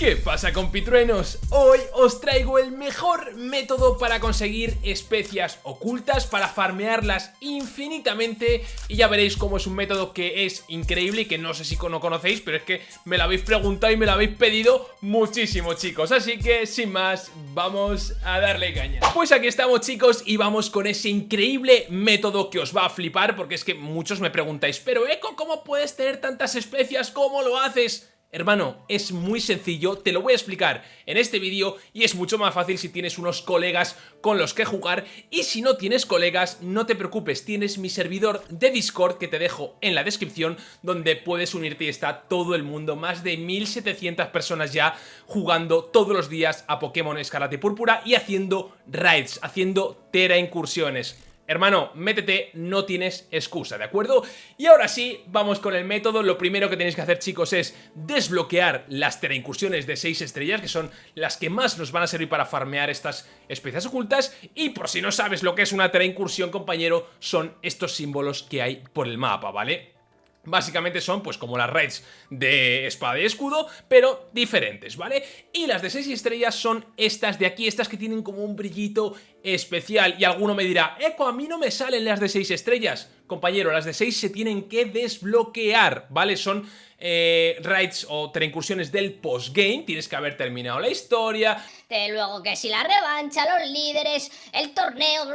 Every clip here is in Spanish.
¿Qué pasa compitruenos? Hoy os traigo el mejor método para conseguir especias ocultas, para farmearlas infinitamente y ya veréis cómo es un método que es increíble y que no sé si no conocéis, pero es que me lo habéis preguntado y me lo habéis pedido muchísimo chicos, así que sin más, vamos a darle caña. Pues aquí estamos chicos y vamos con ese increíble método que os va a flipar porque es que muchos me preguntáis, pero Eco, ¿cómo puedes tener tantas especias? ¿Cómo lo haces? Hermano, es muy sencillo, te lo voy a explicar en este vídeo y es mucho más fácil si tienes unos colegas con los que jugar y si no tienes colegas, no te preocupes, tienes mi servidor de Discord que te dejo en la descripción donde puedes unirte y está todo el mundo, más de 1700 personas ya jugando todos los días a Pokémon Escarlata Púrpura y haciendo raids, haciendo tera incursiones. Hermano, métete, no tienes excusa, ¿de acuerdo? Y ahora sí, vamos con el método. Lo primero que tenéis que hacer, chicos, es desbloquear las incursiones de 6 estrellas, que son las que más nos van a servir para farmear estas especies ocultas. Y por si no sabes lo que es una incursión, compañero, son estos símbolos que hay por el mapa, ¿vale? Básicamente son pues como las raids de espada y escudo, pero diferentes, ¿vale? Y las de 6 estrellas son estas de aquí, estas que tienen como un brillito especial. Y alguno me dirá, Eco, a mí no me salen las de 6 estrellas. Compañero, las de 6 se tienen que desbloquear, ¿vale? Son eh, raids o incursiones del postgame, tienes que haber terminado la historia. De luego que si la revancha, los líderes, el torneo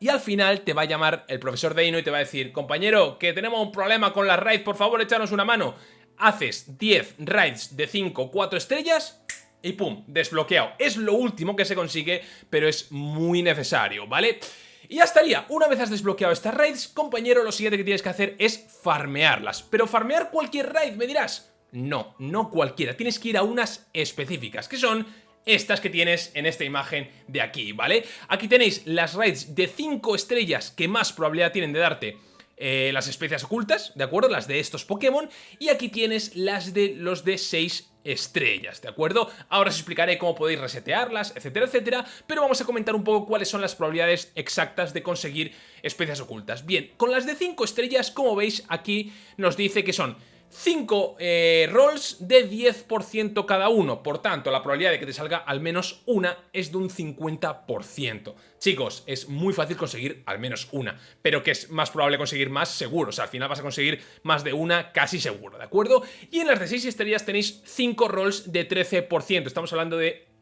y al final te va a llamar el profesor Deino y te va a decir compañero, que tenemos un problema con las raids, por favor échanos una mano. Haces 10 raids de 5, 4 estrellas y pum, desbloqueado. Es lo último que se consigue, pero es muy necesario, ¿vale? Y ya estaría, una vez has desbloqueado estas raids, compañero, lo siguiente que tienes que hacer es farmearlas. Pero farmear cualquier raid, me dirás. No, no cualquiera, tienes que ir a unas específicas, que son estas que tienes en esta imagen de aquí, ¿vale? Aquí tenéis las raids de 5 estrellas que más probabilidad tienen de darte eh, las especies ocultas, ¿de acuerdo? Las de estos Pokémon y aquí tienes las de los de 6 estrellas, ¿de acuerdo? Ahora os explicaré cómo podéis resetearlas, etcétera, etcétera, pero vamos a comentar un poco cuáles son las probabilidades exactas de conseguir especies ocultas. Bien, con las de 5 estrellas, como veis, aquí nos dice que son 5 eh, rolls de 10% cada uno, por tanto la probabilidad de que te salga al menos una es de un 50%. Chicos, es muy fácil conseguir al menos una, pero que es más probable conseguir más seguro, o sea, al final vas a conseguir más de una casi seguro, ¿de acuerdo? Y en las de 6 estrellas tenéis 5 rolls de 13%, estamos hablando de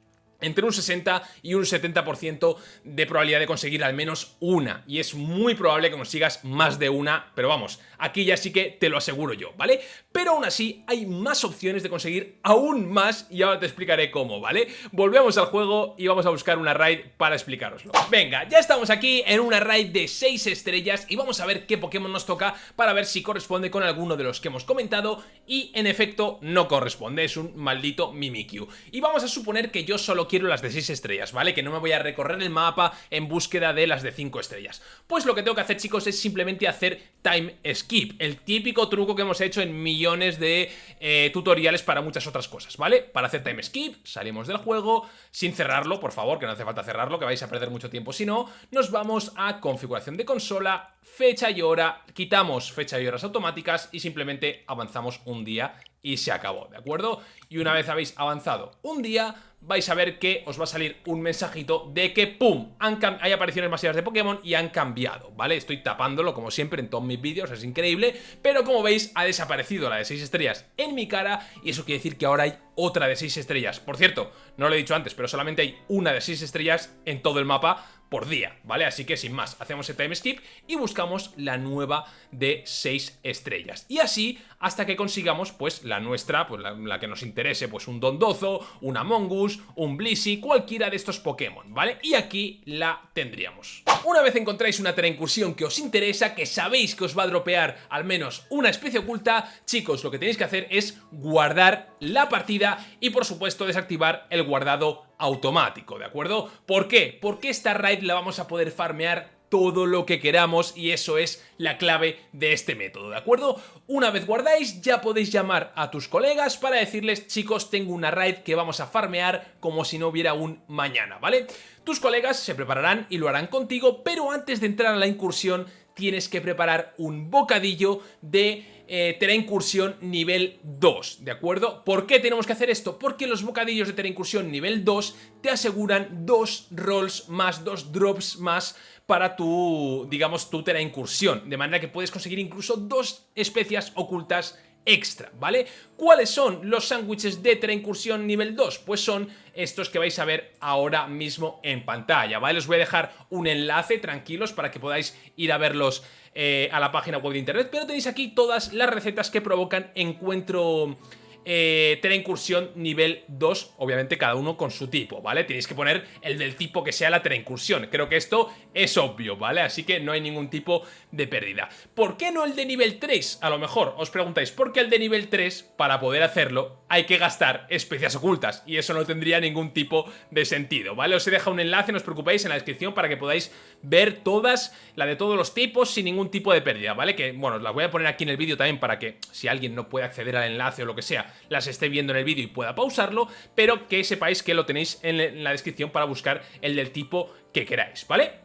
entre un 60 y un 70% de probabilidad de conseguir al menos una. Y es muy probable que consigas más de una, pero vamos, aquí ya sí que te lo aseguro yo, ¿vale? Pero aún así hay más opciones de conseguir aún más y ahora te explicaré cómo, ¿vale? Volvemos al juego y vamos a buscar una raid para explicaroslo. Venga, ya estamos aquí en una raid de 6 estrellas y vamos a ver qué Pokémon nos toca para ver si corresponde con alguno de los que hemos comentado y en efecto no corresponde, es un maldito Mimikyu. Y vamos a suponer que yo solo quiero las de 6 estrellas, ¿vale? Que no me voy a recorrer el mapa en búsqueda de las de 5 estrellas. Pues lo que tengo que hacer, chicos, es simplemente hacer time skip, el típico truco que hemos hecho en millones de eh, tutoriales para muchas otras cosas, ¿vale? Para hacer time skip, salimos del juego, sin cerrarlo, por favor, que no hace falta cerrarlo, que vais a perder mucho tiempo si no, nos vamos a configuración de consola, fecha y hora, quitamos fecha y horas automáticas y simplemente avanzamos un día y se acabó, ¿de acuerdo? Y una vez habéis avanzado un día, vais a ver que os va a salir un mensajito de que ¡pum! hay apariciones masivas de Pokémon y han cambiado, ¿vale? Estoy tapándolo como siempre en todos mis vídeos, es increíble, pero como veis ha desaparecido la de 6 estrellas en mi cara y eso quiere decir que ahora hay otra de 6 estrellas. Por cierto, no lo he dicho antes, pero solamente hay una de 6 estrellas en todo el mapa por día, ¿vale? Así que sin más, hacemos el time skip y buscamos la nueva de 6 estrellas. Y así hasta que consigamos, pues, la nuestra, pues la, que nos interese, pues un Dondozo, un Amongus, un Blissey, cualquiera de estos Pokémon, ¿vale? Y aquí la tendríamos. Una vez encontráis una incursión que os interesa, que sabéis que os va a dropear al menos una especie oculta, chicos, lo que tenéis que hacer es guardar la partida y, por supuesto, desactivar el guardado automático, ¿de acuerdo? ¿Por qué? Porque esta raid la vamos a poder farmear todo lo que queramos y eso es la clave de este método, ¿de acuerdo? Una vez guardáis ya podéis llamar a tus colegas para decirles chicos tengo una raid que vamos a farmear como si no hubiera un mañana, ¿vale? Tus colegas se prepararán y lo harán contigo pero antes de entrar a la incursión tienes que preparar un bocadillo de eh, Incursión nivel 2, ¿de acuerdo? ¿Por qué tenemos que hacer esto? Porque los bocadillos de Tera Incursión nivel 2 te aseguran dos rolls más, dos drops más para tu, digamos, tu Tera Incursión, de manera que puedes conseguir incluso dos especias ocultas extra, ¿vale? ¿Cuáles son los sándwiches de Incursión nivel 2? Pues son estos que vais a ver ahora mismo en pantalla, ¿vale? Os voy a dejar un enlace, tranquilos, para que podáis ir a verlos eh, a la página web de internet, pero tenéis aquí todas las recetas que provocan encuentro eh, incursión nivel 2, obviamente cada uno con su tipo, ¿vale? Tenéis que poner el del tipo que sea la incursión. Creo que esto es obvio, ¿vale? Así que no hay ningún tipo de pérdida. ¿Por qué no el de nivel 3? A lo mejor os preguntáis, ¿por qué el de nivel 3, para poder hacerlo, hay que gastar especias ocultas? Y eso no tendría ningún tipo de sentido, ¿vale? Os he dejado un enlace, no os preocupéis, en la descripción para que podáis ver todas, la de todos los tipos, sin ningún tipo de pérdida, ¿vale? Que, bueno, os la voy a poner aquí en el vídeo también para que, si alguien no puede acceder al enlace o lo que sea, las esté viendo en el vídeo y pueda pausarlo, pero que sepáis que lo tenéis en la descripción para buscar el del tipo que queráis, ¿vale?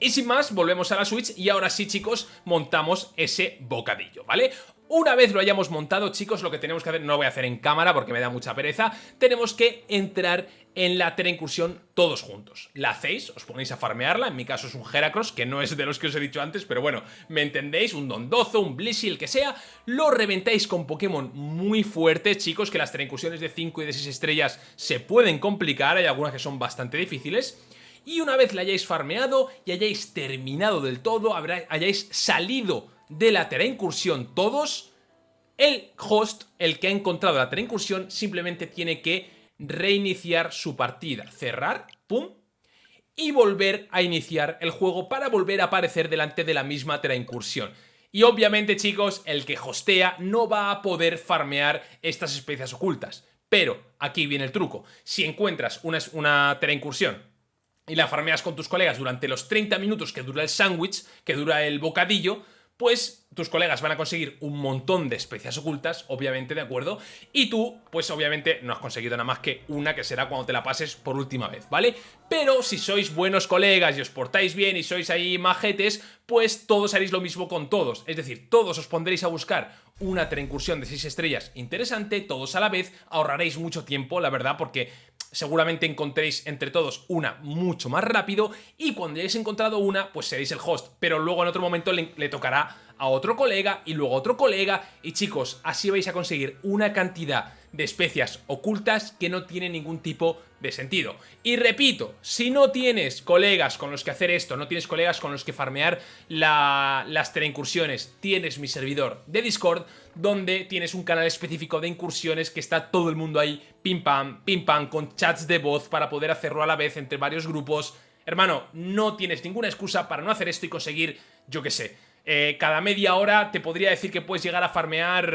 Y sin más, volvemos a la Switch y ahora sí, chicos, montamos ese bocadillo, ¿vale? Una vez lo hayamos montado, chicos, lo que tenemos que hacer, no lo voy a hacer en cámara porque me da mucha pereza, tenemos que entrar en la Tera Incursión todos juntos. La hacéis, os ponéis a farmearla, en mi caso es un Heracross, que no es de los que os he dicho antes, pero bueno, me entendéis, un Dondozo, un Blissey, el que sea, lo reventáis con Pokémon muy fuertes, chicos, que las Tera Incursiones de 5 y de 6 estrellas se pueden complicar, hay algunas que son bastante difíciles, y una vez la hayáis farmeado y hayáis terminado del todo, hayáis salido de la Tera Incursión todos, el host, el que ha encontrado la Tera Incursión, simplemente tiene que reiniciar su partida, cerrar, pum, y volver a iniciar el juego para volver a aparecer delante de la misma Tera Incursión. Y obviamente, chicos, el que hostea no va a poder farmear estas especies ocultas. Pero aquí viene el truco. Si encuentras una, una Tera Incursión y la farmeas con tus colegas durante los 30 minutos que dura el sándwich, que dura el bocadillo, pues tus colegas van a conseguir un montón de especias ocultas, obviamente, ¿de acuerdo? Y tú, pues obviamente no has conseguido nada más que una que será cuando te la pases por última vez, ¿vale? Pero si sois buenos colegas y os portáis bien y sois ahí majetes, pues todos haréis lo mismo con todos. Es decir, todos os pondréis a buscar una incursión de 6 estrellas interesante, todos a la vez, ahorraréis mucho tiempo, la verdad, porque seguramente encontréis entre todos una mucho más rápido y cuando hayáis encontrado una, pues seréis el host, pero luego en otro momento le, tocará a otro colega y luego a otro colega. Y chicos, así vais a conseguir una cantidad de especias ocultas que no tiene ningún tipo de sentido. Y repito, si no tienes colegas con los que hacer esto, no tienes colegas con los que farmear la, las incursiones, tienes mi servidor de Discord, donde tienes un canal específico de incursiones que está todo el mundo ahí, pim pam, pim pam, con chats de voz para poder hacerlo a la vez entre varios grupos. Hermano, no tienes ninguna excusa para no hacer esto y conseguir, yo qué sé, eh, cada media hora te podría decir que puedes llegar a farmear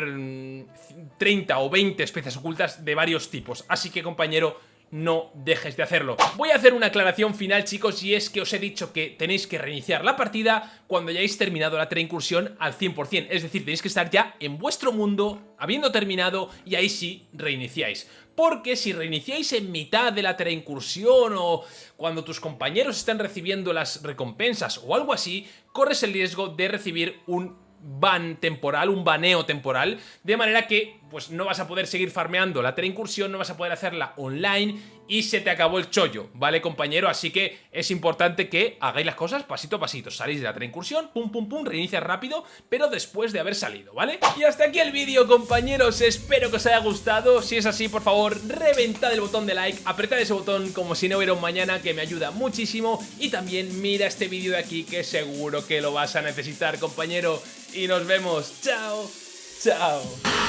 30 mm, o 20 especies ocultas de varios tipos. Así que compañero, no dejes de hacerlo. Voy a hacer una aclaración final chicos y es que os he dicho que tenéis que reiniciar la partida cuando hayáis terminado la incursión al 100%, es decir, tenéis que estar ya en vuestro mundo, habiendo terminado y ahí sí reiniciáis. Porque si reiniciáis en mitad de la incursión o cuando tus compañeros están recibiendo las recompensas o algo así, corres el riesgo de recibir un ban temporal, un baneo temporal, de manera que pues no vas a poder seguir farmeando la incursión, no vas a poder hacerla online y se te acabó el chollo, ¿vale compañero? Así que es importante que hagáis las cosas pasito a pasito, salís de la incursión, pum pum pum, reinicia rápido, pero después de haber salido, ¿vale? Y hasta aquí el vídeo compañeros, espero que os haya gustado, si es así por favor reventad el botón de like, apretad ese botón como si no hubiera un mañana que me ayuda muchísimo. Y también mira este vídeo de aquí que seguro que lo vas a necesitar compañero. Y nos vemos, chao, chao